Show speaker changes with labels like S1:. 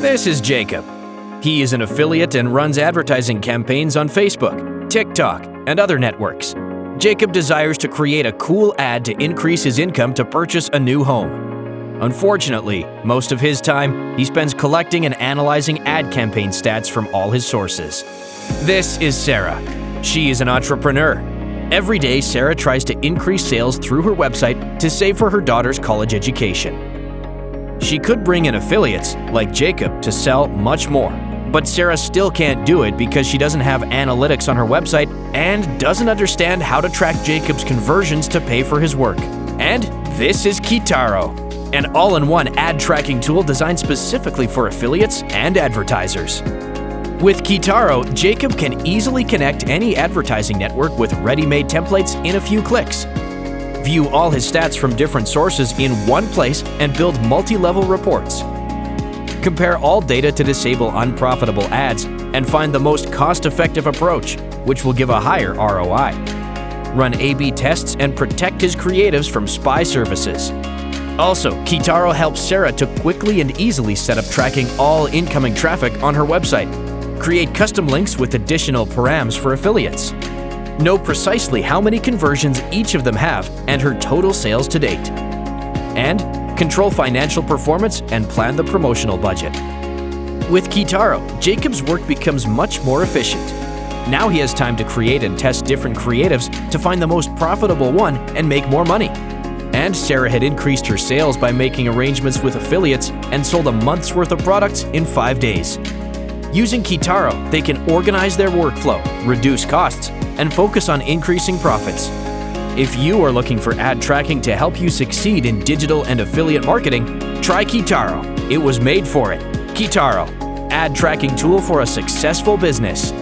S1: This is Jacob. He is an affiliate and runs advertising campaigns on Facebook, TikTok, and other networks. Jacob desires to create a cool ad to increase his income to purchase a new home. Unfortunately, most of his time he spends collecting and analyzing ad campaign stats from all his sources. This is Sarah. She is an entrepreneur. Every day, Sarah tries to increase sales through her website to save for her daughter's college education. She could bring in affiliates, like Jacob, to sell much more. But Sarah still can't do it because she doesn't have analytics on her website and doesn't understand how to track Jacob's conversions to pay for his work. And this is Keitaro, an all-in-one ad tracking tool designed specifically for affiliates and advertisers. With Keitaro, Jacob can easily connect any advertising network with ready-made templates in a few clicks. View all his stats from different sources in one place and build multi-level reports. Compare all data to disable unprofitable ads and find the most cost-effective approach, which will give a higher ROI. Run A-B tests and protect his creatives from spy services. Also, Keitaro helps Sarah to quickly and easily set up tracking all incoming traffic on her website. Create custom links with additional params for affiliates know precisely how many conversions each of them have and her total sales to date. And control financial performance and plan the promotional budget. With Keitaro, Jacob's work becomes much more efficient. Now he has time to create and test different creatives to find the most profitable one and make more money. And Sarah had increased her sales by making arrangements with affiliates and sold a month's worth of products in five days. Using Keitaro, they can organize their workflow, reduce costs, and focus on increasing profits. If you are looking for ad tracking to help you succeed in digital and affiliate marketing, try Keitaro. It was made for it. Keitaro, ad tracking tool for a successful business.